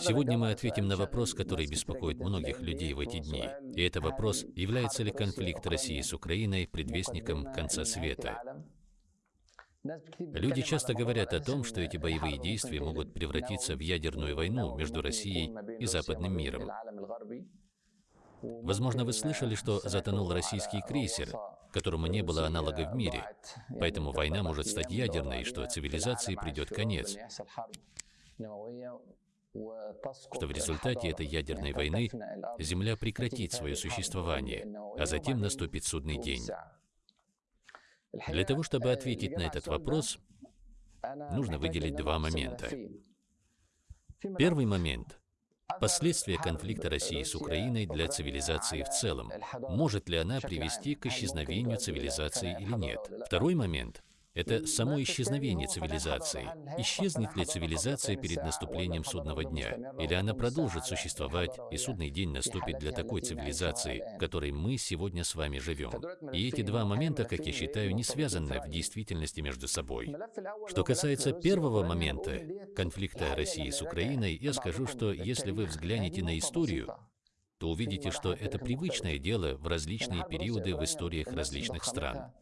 Сегодня мы ответим на вопрос, который беспокоит многих людей в эти дни. И это вопрос, является ли конфликт России с Украиной предвестником конца света. Люди часто говорят о том, что эти боевые действия могут превратиться в ядерную войну между Россией и западным миром. Возможно, вы слышали, что затонул российский крейсер, которому не было аналога в мире, поэтому война может стать ядерной, что цивилизации придет конец. Что в результате этой ядерной войны Земля прекратит свое существование, а затем наступит судный день. Для того, чтобы ответить на этот вопрос, нужно выделить два момента. Первый момент Последствия конфликта России с Украиной для цивилизации в целом. Может ли она привести к исчезновению цивилизации или нет? Второй момент это само исчезновение цивилизации. Исчезнет ли цивилизация перед наступлением судного дня? Или она продолжит существовать, и судный день наступит для такой цивилизации, в которой мы сегодня с вами живем? И эти два момента, как я считаю, не связаны в действительности между собой. Что касается первого момента, конфликта России с Украиной, я скажу, что если вы взглянете на историю, то увидите, что это привычное дело в различные периоды в историях различных стран.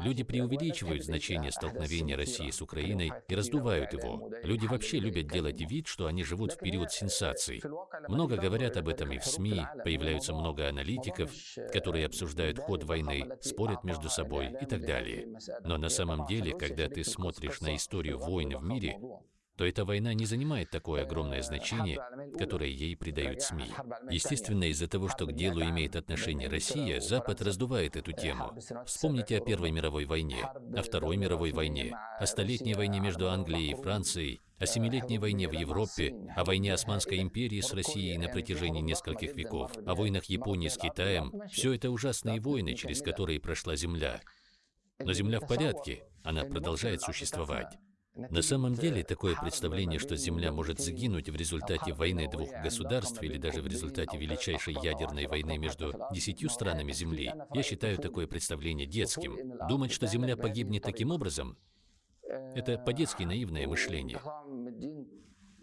Люди преувеличивают значение столкновения России с Украиной и раздувают его. Люди вообще любят делать вид, что они живут в период сенсаций. Много говорят об этом и в СМИ, появляются много аналитиков, которые обсуждают ход войны, спорят между собой и так далее. Но на самом деле, когда ты смотришь на историю войн в мире, то эта война не занимает такое огромное значение, которое ей придают СМИ. Естественно, из-за того, что к делу имеет отношение Россия, Запад раздувает эту тему. Вспомните о Первой мировой войне, о Второй мировой войне, о Столетней войне между Англией и Францией, о Семилетней войне в Европе, о войне Османской империи с Россией на протяжении нескольких веков, о войнах Японии с Китаем. Все это ужасные войны, через которые прошла Земля. Но Земля в порядке, она продолжает существовать. На самом деле, такое представление, что Земля может загинуть в результате войны двух государств или даже в результате величайшей ядерной войны между десятью странами Земли, я считаю такое представление детским. Думать, что Земля погибнет таким образом, это по-детски наивное мышление.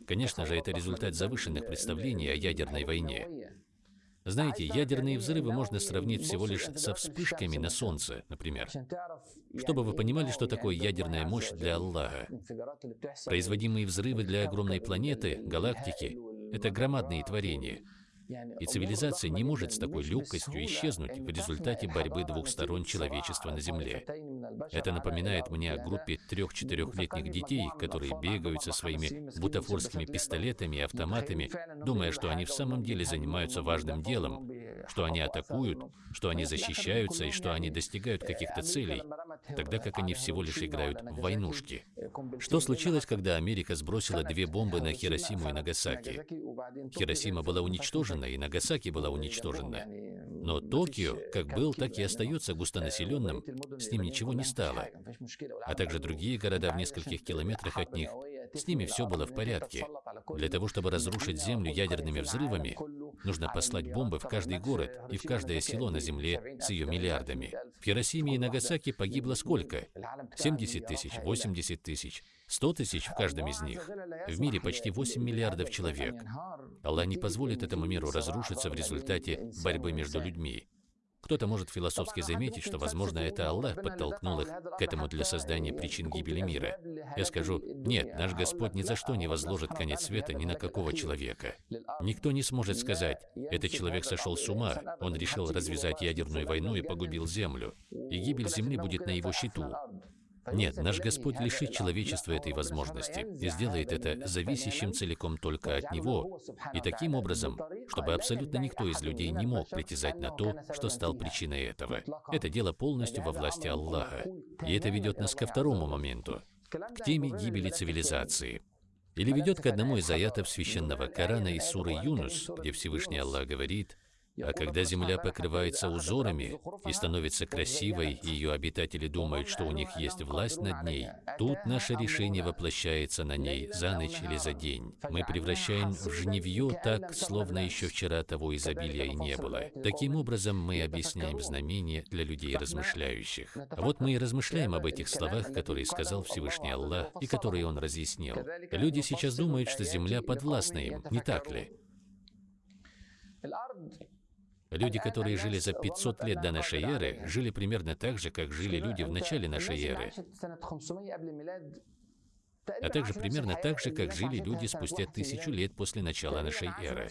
Конечно же, это результат завышенных представлений о ядерной войне. Знаете, ядерные взрывы можно сравнить всего лишь со вспышками на Солнце, например. Чтобы вы понимали, что такое ядерная мощь для Аллаха. Производимые взрывы для огромной планеты, галактики — это громадные творения — и цивилизация не может с такой легкостью исчезнуть в результате борьбы двух сторон человечества на Земле. Это напоминает мне о группе трех-четырехлетних детей, которые бегают со своими бутафорскими пистолетами и автоматами, думая, что они в самом деле занимаются важным делом, что они атакуют, что они защищаются и что они достигают каких-то целей, тогда как они всего лишь играют в войнушки. Что случилось, когда Америка сбросила две бомбы на Хиросиму и Нагасаки? Хиросима была уничтожена, и Нагасаки была уничтожена. Но Токио, как был, так и остается густонаселенным, с ним ничего не стало. А также другие города в нескольких километрах от них, с ними все было в порядке. Для того, чтобы разрушить Землю ядерными взрывами, нужно послать бомбы в каждый город и в каждое село на Земле с ее миллиардами. В Хиросиме и Нагасаки погибло сколько? 70 тысяч, 80 тысяч, 100 тысяч в каждом из них. В мире почти 8 миллиардов человек. Аллах не позволит этому миру разрушиться в результате борьбы между людьми. Кто-то может философски заметить, что, возможно, это Аллах подтолкнул их к этому для создания причин гибели мира. Я скажу, нет, наш Господь ни за что не возложит конец света ни на какого человека. Никто не сможет сказать, этот человек сошел с ума, он решил развязать ядерную войну и погубил Землю, и гибель Земли будет на его счету. Нет, наш Господь лишит человечества этой возможности и сделает это зависящим целиком только от Него, и таким образом, чтобы абсолютно никто из людей не мог притязать на то, что стал причиной этого. Это дело полностью во власти Аллаха. И это ведет нас ко второму моменту, к теме гибели цивилизации. Или ведет к одному из аятов священного Корана из суры Юнус, где Всевышний Аллах говорит, А когда Земля покрывается узорами и становится красивой, и ее обитатели думают, что у них есть власть над ней, тут наше решение воплощается на ней за ночь или за день. Мы превращаем в жневье так, словно еще вчера того изобилия и не было. Таким образом, мы объясняем знамения для людей размышляющих. Вот мы и размышляем об этих словах, которые сказал Всевышний Аллах и которые Он разъяснил. Люди сейчас думают, что Земля подвластна им, не так ли? Люди, которые жили за 500 лет до нашей эры, жили примерно так же, как жили люди в начале нашей эры. А также примерно так же, как жили люди спустя тысячу лет после начала нашей эры.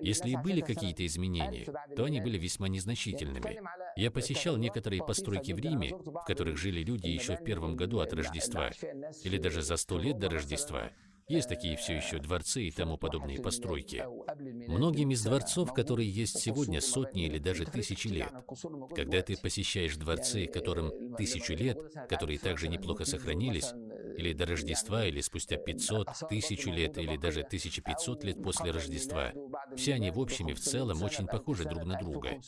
Если и были какие-то изменения, то они были весьма незначительными. Я посещал некоторые постройки в Риме, в которых жили люди еще в первом году от Рождества, или даже за сто лет до Рождества, есть такие все еще дворцы и тому подобные постройки. Многим из дворцов, которые есть сегодня, сотни или даже тысячи лет. Когда ты посещаешь дворцы, которым тысячу лет, которые также неплохо сохранились, или до Рождества, или спустя 500, тысячу лет, или даже 1500 лет после Рождества, все они в общем и в целом очень похожи друг на друга.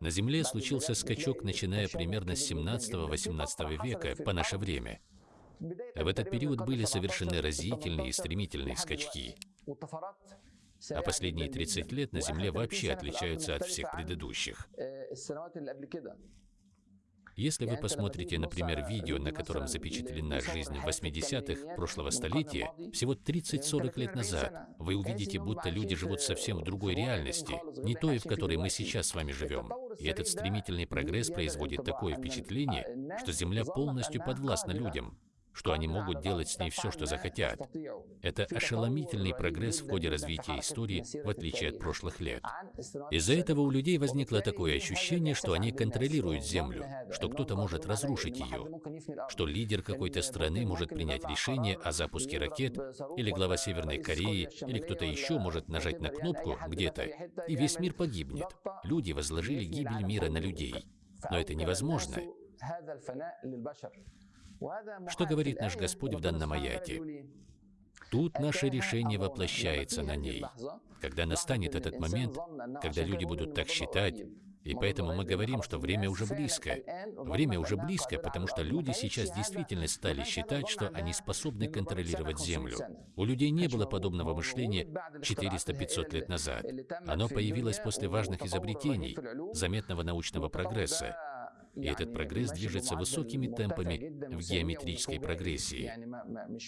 На Земле случился скачок, начиная примерно с 17-18 века по наше время. В этот период были совершены разительные и стремительные скачки. А последние 30 лет на Земле вообще отличаются от всех предыдущих. Если вы посмотрите, например, видео, на котором запечатлена жизнь в 80-х прошлого столетия, всего 30-40 лет назад, вы увидите, будто люди живут совсем в другой реальности, не той, в которой мы сейчас с вами живем. И этот стремительный прогресс производит такое впечатление, что Земля полностью подвластна людям, что они могут делать с ней все, что захотят. Это ошеломительный прогресс в ходе развития истории, в отличие от прошлых лет. Из-за этого у людей возникло такое ощущение, что они контролируют Землю, что кто-то может разрушить ее, что лидер какой-то страны может принять решение о запуске ракет, или глава Северной Кореи, или кто-то еще может нажать на кнопку где-то, и весь мир погибнет. Люди возложили гибель мира на людей. Но это невозможно. Что говорит наш Господь в данном аяте? Тут наше решение воплощается на ней. Когда настанет этот момент, когда люди будут так считать, и поэтому мы говорим, что время уже близко. Время уже близко, потому что люди сейчас действительно стали считать, что они способны контролировать Землю. У людей не было подобного мышления 400-500 лет назад. Оно появилось после важных изобретений, заметного научного прогресса. И этот прогресс движется высокими темпами в геометрической прогрессии.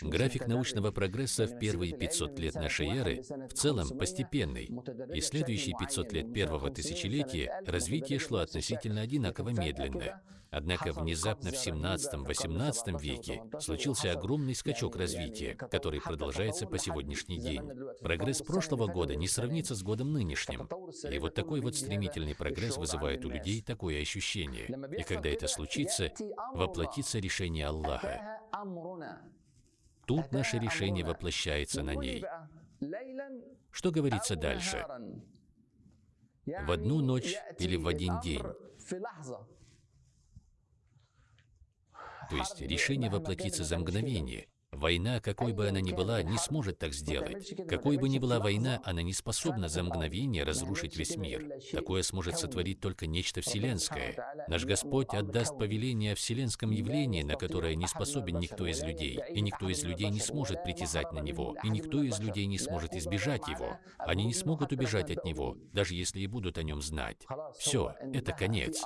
График научного прогресса в первые 500 лет нашей эры в целом постепенный, и следующие 500 лет первого тысячелетия развитие шло относительно одинаково медленно. Однако внезапно в 17-18 веке случился огромный скачок развития, который продолжается по сегодняшний день. Прогресс прошлого года не сравнится с годом нынешним. И вот такой вот стремительный прогресс вызывает у людей такое ощущение. И когда это случится, воплотится решение Аллаха. Тут наше решение воплощается на ней. Что говорится дальше? В одну ночь или в один день. То есть решение воплотится за мгновение. Война, какой бы она ни была, не сможет так сделать. Какой бы ни была война, она не способна за мгновение разрушить весь мир. Такое сможет сотворить только нечто вселенское. Наш Господь отдаст повеление о вселенском явлении, на которое не способен никто из людей, и никто из людей не сможет притязать на него, и никто из людей не сможет избежать его. Они не смогут убежать от него, даже если и будут о нем знать. Все, это конец.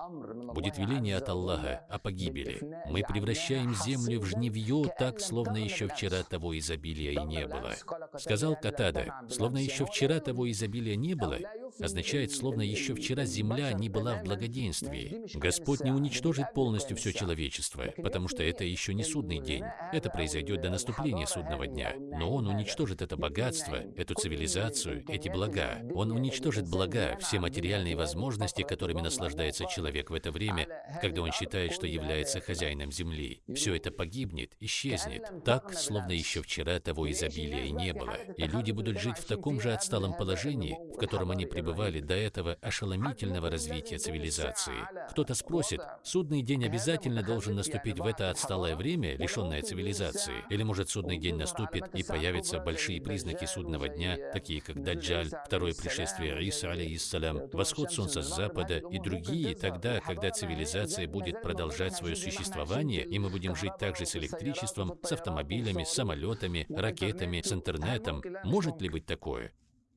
Будет веление от Аллаха о погибели. Мы превращаем землю в жневье так, словно еще еще вчера того изобилия и не было. Сказал Катада, словно еще вчера того изобилия не было, означает, словно еще вчера земля не была в благоденствии. Господь не уничтожит полностью все человечество, потому что это еще не судный день. Это произойдет до наступления судного дня. Но Он уничтожит это богатство, эту цивилизацию, эти блага. Он уничтожит блага, все материальные возможности, которыми наслаждается человек в это время, когда он считает, что является хозяином земли. Все это погибнет, исчезнет, так, словно еще вчера того изобилия и не было. И люди будут жить в таком же отсталом положении, в котором они пребывали бывали до этого ошеломительного развития цивилизации. Кто-то спросит, судный день обязательно должен наступить в это отсталое время, лишенное цивилизации? Или может судный день наступит и появятся большие признаки судного дня, такие как Даджаль, второе пришествие Иса, алейхиссалям, восход солнца с запада и другие, тогда, когда цивилизация будет продолжать свое существование, и мы будем жить также с электричеством, с автомобилями, с самолетами, ракетами, с интернетом. Может ли быть такое?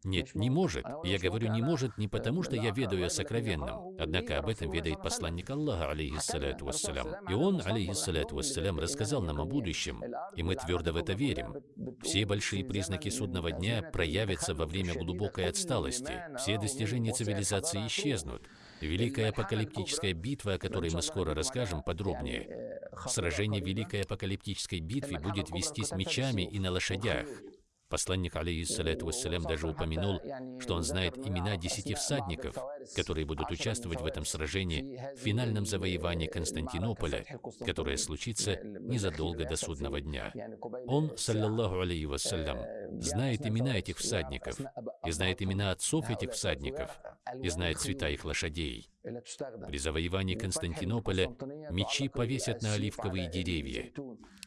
Нет, не может. Я говорю «не может» не потому, что я ведаю о сокровенном. Однако об этом ведает посланник Аллаха, алейхиссалату вассалям. И он, алейхиссалату вассалям, рассказал нам о будущем, и мы твердо в это верим. Все большие признаки судного дня проявятся во время глубокой отсталости. Все достижения цивилизации исчезнут. Великая апокалиптическая битва, о которой мы скоро расскажем подробнее. Сражение Великой апокалиптической битвы будет вестись мечами и на лошадях. Посланник, алейхиссалату вассалям, даже упомянул, что он знает имена десяти всадников, которые будут участвовать в этом сражении, в финальном завоевании Константинополя, которое случится незадолго до судного дня. Он, саллаллаху алейхи вассалям, знает имена этих всадников, и знает имена отцов этих всадников, и знает цвета их лошадей. При завоевании Константинополя мечи повесят на оливковые деревья,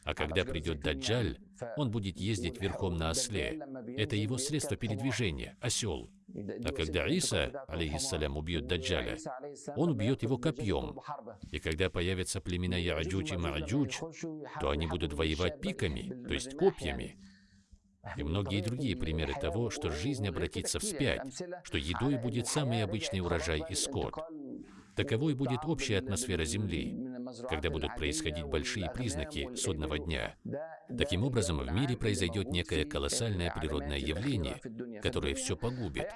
а когда придет Даджаль, он будет ездить верхом на осле. Это его средство передвижения, осел. А когда Иса, алейхиссалям, убьет Даджаля, он убьет его копьем. И когда появятся племена Яаджуч и Мааджуч, то они будут воевать пиками, то есть копьями. И многие другие примеры того, что жизнь обратится вспять, что едой будет самый обычный урожай и скот. Таковой будет общая атмосфера Земли, когда будут происходить большие признаки судного дня. Таким образом, в мире произойдет некое колоссальное природное явление, которое все погубит.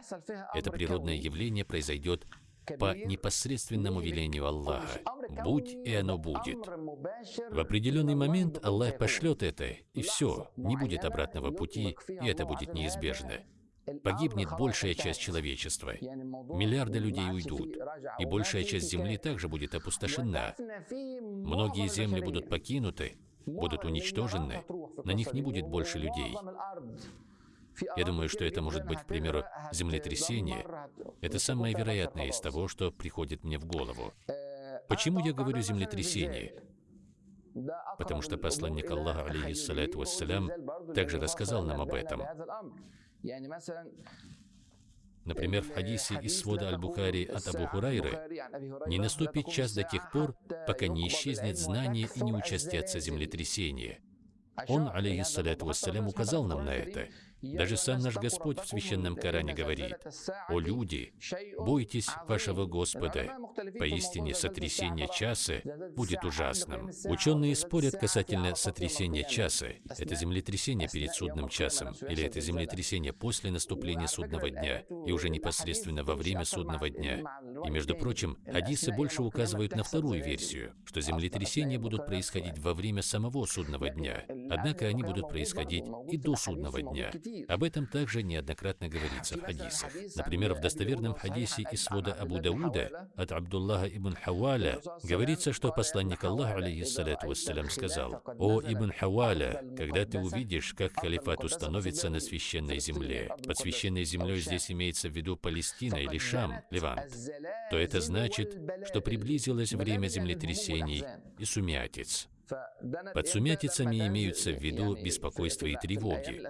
Это природное явление произойдет по непосредственному велению Аллаха. Будь и оно будет. В определенный момент Аллах пошлет это, и все, не будет обратного пути, и это будет неизбежно. Погибнет большая часть человечества. Миллиарды людей уйдут, и большая часть Земли также будет опустошена. Многие земли будут покинуты, будут уничтожены, на них не будет больше людей. Я думаю, что это может быть, к примеру, землетрясение. Это самое вероятное из того, что приходит мне в голову. Почему я говорю землетрясение? Потому что посланник Аллаха, алейхиссалату вассалям, также рассказал нам об этом. Например, в хадисе из свода Аль-Бухари от Абу Хурайры «Не наступит час до тех пор, пока не исчезнет знание и не участятся землетрясения». Он, алейхиссалату вассалям, указал нам на это. Даже сам наш Господь в Священном Коране говорит, «О люди, бойтесь вашего Господа, поистине сотрясение часа будет ужасным». Ученые спорят касательно сотрясения часа. Это землетрясение перед судным часом, или это землетрясение после наступления судного дня, и уже непосредственно во время судного дня. И, между прочим, хадисы больше указывают на вторую версию, что землетрясения будут происходить во время самого судного дня, однако они будут происходить и до судного дня. Об этом также неоднократно говорится в хадисах. Например, в достоверном хадисе из свода Абу Дауда от Абдуллаха ибн Хаваля говорится, что посланник Аллаха, алейхиссалату вассалям, сказал, «О Ибн Хаваля, когда ты увидишь, как халифат установится на священной земле, под священной землей здесь имеется в виду Палестина или Шам, Левант, то это значит, что приблизилось время землетрясений и сумятиц. Под сумятицами имеются в виду беспокойство и тревоги.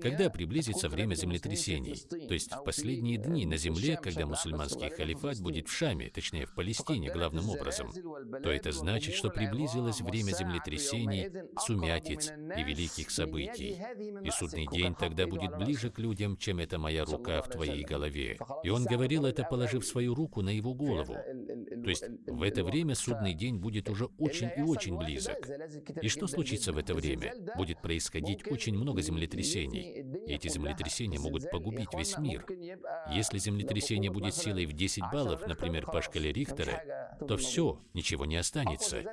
Когда приблизится время землетрясений, то есть в последние дни на земле, когда мусульманский халифат будет в Шаме, точнее в Палестине главным образом, то это значит, что приблизилось время землетрясений, сумятиц и великих событий. И судный день тогда будет ближе к людям, чем эта моя рука в твоей голове. И он говорил это, положив свою руку на его голову. То есть в это время судный день будет уже очень и очень близок. И что случится в это время? Будет происходить очень много землетрясений. И эти землетрясения могут погубить весь мир. Если землетрясение будет силой в 10 баллов, например, по шкале Рихтера, то все, ничего не останется.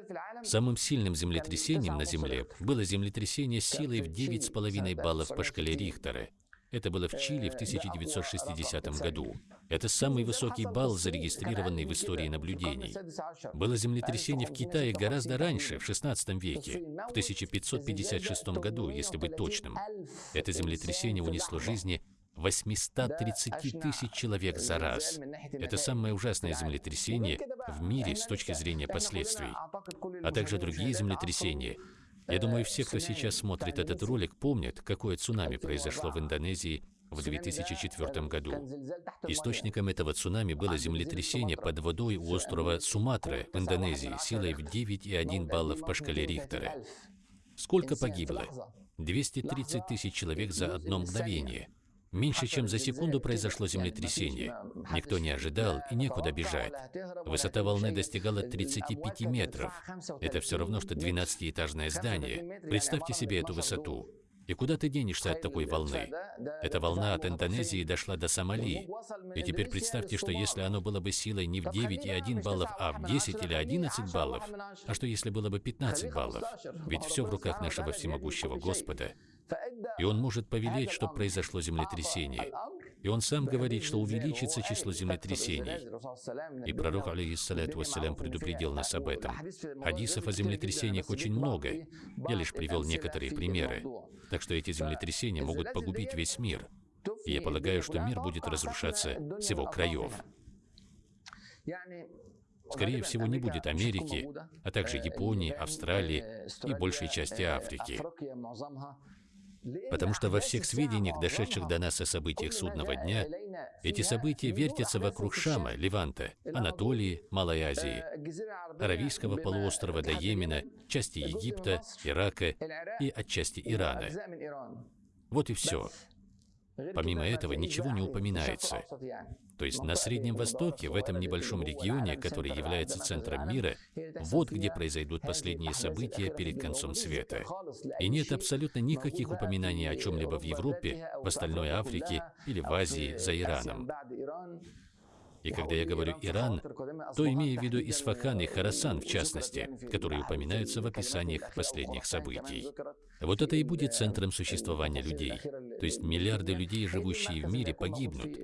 Самым сильным землетрясением на Земле было землетрясение силой в 9,5 баллов по шкале Рихтера. Это было в Чили в 1960 году. Это самый высокий балл, зарегистрированный в истории наблюдений. Было землетрясение в Китае гораздо раньше, в XVI веке, в 1556 году, если быть точным. Это землетрясение унесло жизни 830 тысяч человек за раз. Это самое ужасное землетрясение в мире с точки зрения последствий, а также другие землетрясения. Я думаю, все, кто сейчас смотрит этот ролик, помнят, какое цунами произошло в Индонезии в 2004 году. Источником этого цунами было землетрясение под водой у острова Суматра в Индонезии силой в 9,1 баллов по шкале Рихтера. Сколько погибло? 230 тысяч человек за одно мгновение. Меньше чем за секунду произошло землетрясение. Никто не ожидал и некуда бежать. Высота волны достигала 35 метров. Это все равно, что 12-этажное здание. Представьте себе эту высоту. И куда ты денешься от такой волны? Эта волна от Индонезии дошла до Сомали. И теперь представьте, что если оно было бы силой не в 9,1 баллов, а в 10 или 11 баллов, а что если было бы 15 баллов? Ведь все в руках нашего всемогущего Господа. И Он может повелеть, чтобы произошло землетрясение. И Он сам говорит, что увеличится число землетрясений. И пророк, алейхиссалату вассалям, предупредил нас об этом. Хадисов о землетрясениях очень много. Я лишь привел некоторые примеры. Так что эти землетрясения могут погубить весь мир. И я полагаю, что мир будет разрушаться с его краев. Скорее всего, не будет Америки, а также Японии, Австралии и большей части Африки. Потому что во всех сведениях, дошедших до нас о событиях судного дня, эти события вертятся вокруг Шама, Леванта, Анатолии, Малой Азии, Аравийского полуострова до Йемена, части Египта, Ирака и отчасти Ирана. Вот и все. Помимо этого ничего не упоминается. То есть на Среднем Востоке, в этом небольшом регионе, который является центром мира, вот где произойдут последние события перед концом света. И нет абсолютно никаких упоминаний о чем-либо в Европе, в остальной Африке или в Азии за Ираном. И когда я говорю «Иран», то имею в виду Исфахан и Харасан в частности, которые упоминаются в описаниях последних событий. Вот это и будет центром существования людей. То есть миллиарды людей, живущие в мире, погибнут.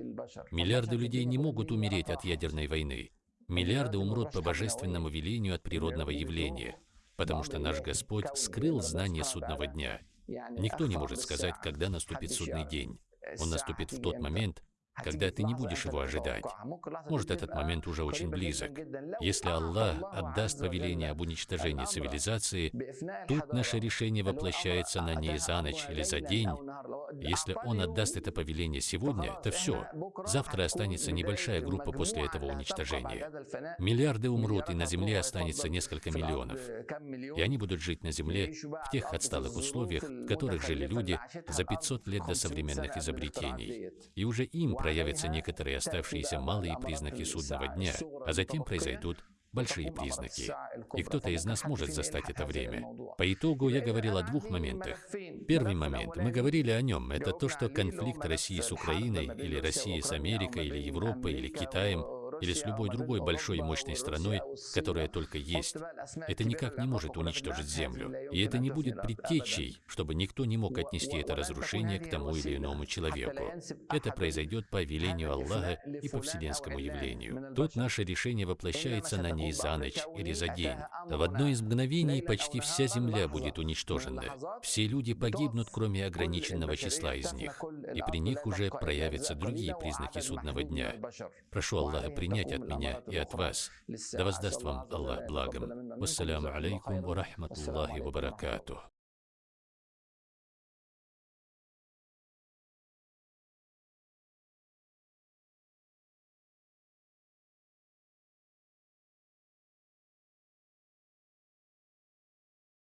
Миллиарды людей не могут умереть от ядерной войны. Миллиарды умрут по божественному велению от природного явления, потому что наш Господь скрыл знание судного дня. Никто не может сказать, когда наступит судный день. Он наступит в тот момент, когда ты не будешь его ожидать. Может, этот момент уже очень близок. Если Аллах отдаст повеление об уничтожении цивилизации, тут наше решение воплощается на ней за ночь или за день. Если Он отдаст это повеление сегодня, то все. Завтра останется небольшая группа после этого уничтожения. Миллиарды умрут, и на Земле останется несколько миллионов. И они будут жить на Земле в тех отсталых условиях, в которых жили люди за 500 лет до современных изобретений. И уже им проявятся некоторые оставшиеся малые признаки судного дня, а затем произойдут большие признаки. И кто-то из нас может застать это время. По итогу я говорил о двух моментах. Первый момент, мы говорили о нем, это то, что конфликт России с Украиной, или России с Америкой, или Европой, или Китаем – или с любой другой большой и мощной страной, которая только есть. Это никак не может уничтожить Землю. И это не будет предтечей, чтобы никто не мог отнести это разрушение к тому или иному человеку. Это произойдет по велению Аллаха и по вселенскому явлению. Тут наше решение воплощается на ней за ночь или за день. В одно из мгновений почти вся Земля будет уничтожена. Все люди погибнут, кроме ограниченного числа из них. И при них уже проявятся другие признаки судного дня. Прошу Аллаха принять от меня и от вас. Да воздаст вам Аллах благом. Вассаляму алейкум ва рахматуллахи ва баракатух.